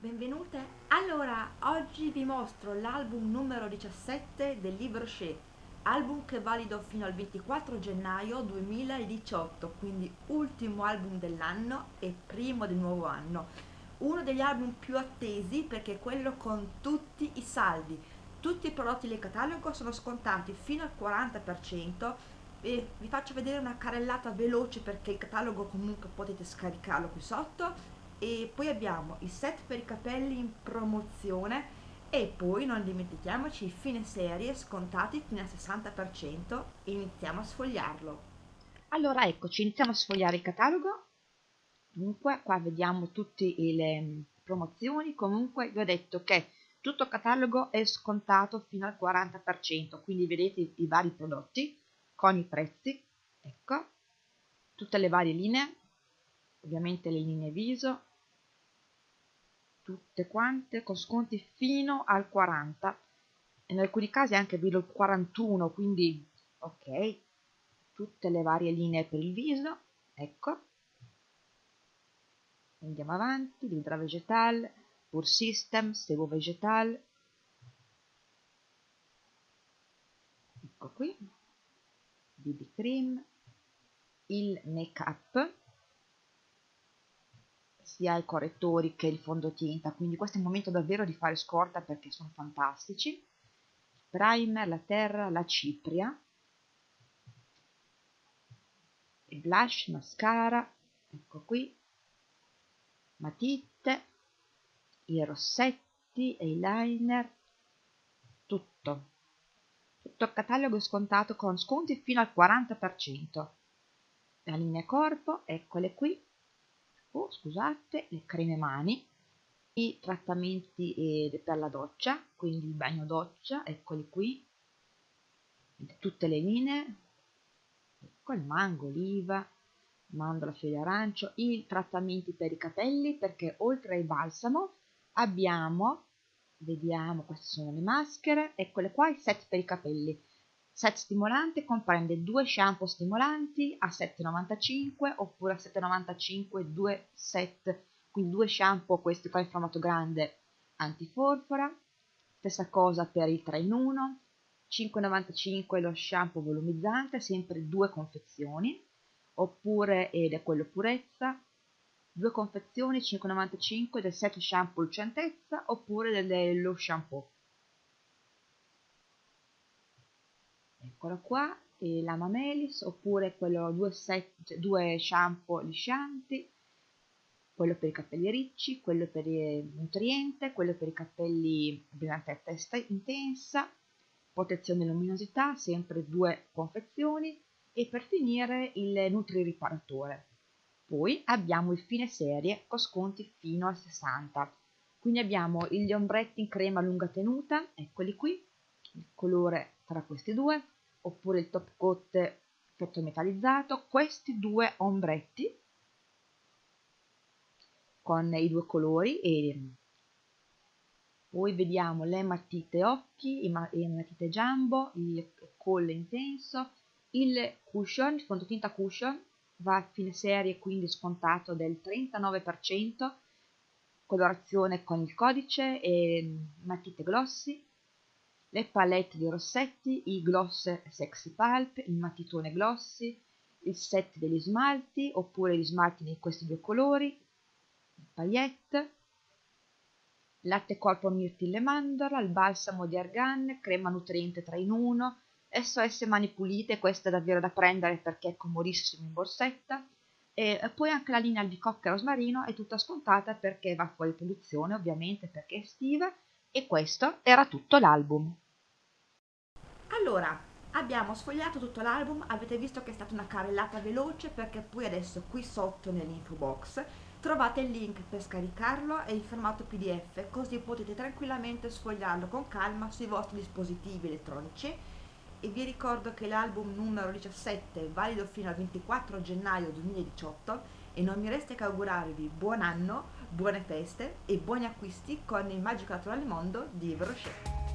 benvenute. Allora, oggi vi mostro l'album numero 17 del libro Shea, album che è valido fino al 24 gennaio 2018, quindi ultimo album dell'anno e primo del nuovo anno. Uno degli album più attesi perché è quello con tutti i saldi. Tutti i prodotti del catalogo sono scontati fino al 40% e vi faccio vedere una carrellata veloce perché il catalogo comunque potete scaricarlo qui sotto e poi abbiamo il set per i capelli in promozione e poi non dimentichiamoci i fine serie scontati fino al 60% e iniziamo a sfogliarlo. Allora eccoci, iniziamo a sfogliare il catalogo. Dunque, qua vediamo tutte le mm, promozioni. Comunque vi ho detto che tutto il catalogo è scontato fino al 40%, quindi vedete i, i vari prodotti con i prezzi. Ecco, tutte le varie linee, ovviamente le linee viso, tutte quante con sconti fino al 40 in alcuni casi anche al 41 quindi ok tutte le varie linee per il viso ecco. Andiamo avanti l'idra vegetal pur system sebo vegetal. Ecco qui bb cream il make up sia i correttori che il fondotinta, quindi questo è il momento davvero di fare scorta perché sono fantastici. Primer, la terra, la cipria, il blush, mascara, ecco qui, matite, i rossetti, eyeliner, tutto. Tutto il catalogo è scontato con sconti fino al 40%. La linea corpo, eccole qui, oh, scusate, le creme mani, i trattamenti eh, per la doccia, quindi il bagno doccia, eccoli qui, tutte le linee, ecco il mango, oliva, mandorla, figlio arancio, i trattamenti per i capelli, perché oltre al balsamo abbiamo, vediamo, queste sono le maschere, eccole qua, i set per i capelli, Set stimolante comprende due shampoo stimolanti a 7,95 oppure a 7,95 due set, quindi due shampoo, questi qua in formato grande antiforfora, stessa cosa per il 3 in 1, 5,95 lo shampoo volumizzante, sempre due confezioni, oppure, ed è quello purezza, due confezioni 5,95 del set shampoo lucentezza oppure dello shampoo eccola qua e la Mamelis oppure quello due, set, cioè due shampoo liscianti quello per i capelli ricci, quello per il nutriente, quello per i capelli brillante testa intensa, protezione e luminosità, sempre due confezioni e per finire il Nutri Riparatore. Poi abbiamo il fine serie con sconti fino al 60. Quindi abbiamo gli ombretti in crema lunga tenuta, eccoli qui, il colore tra questi due, oppure il top coat effetto metallizzato, questi due ombretti con i due colori e poi vediamo le matite occhi, le matite jumbo, il colle intenso, il cushion, il fondotinta cushion va a fine serie quindi scontato del 39%, colorazione con il codice e matite glossy, le palette di rossetti, i gloss sexy pulp, il matitone glossy, il set degli smalti oppure gli smalti di questi due colori, il paillette, latte corpo mirtille mandorla, il balsamo di argan, crema nutriente 3 in 1, SOS mani pulite, questa è davvero da prendere perché è comodissimo in borsetta, e poi anche la linea albicocca e rosmarino è tutta scontata perché va fuori produzione ovviamente perché è estiva e questo era tutto l'album. Allora, abbiamo sfogliato tutto l'album, avete visto che è stata una carrellata veloce perché poi adesso qui sotto nell'info box trovate il link per scaricarlo e il formato pdf così potete tranquillamente sfogliarlo con calma sui vostri dispositivi elettronici e vi ricordo che l'album numero 17 è valido fino al 24 gennaio 2018 e non mi resta che augurarvi buon anno, buone feste e buoni acquisti con il magico naturale mondo di Brochet.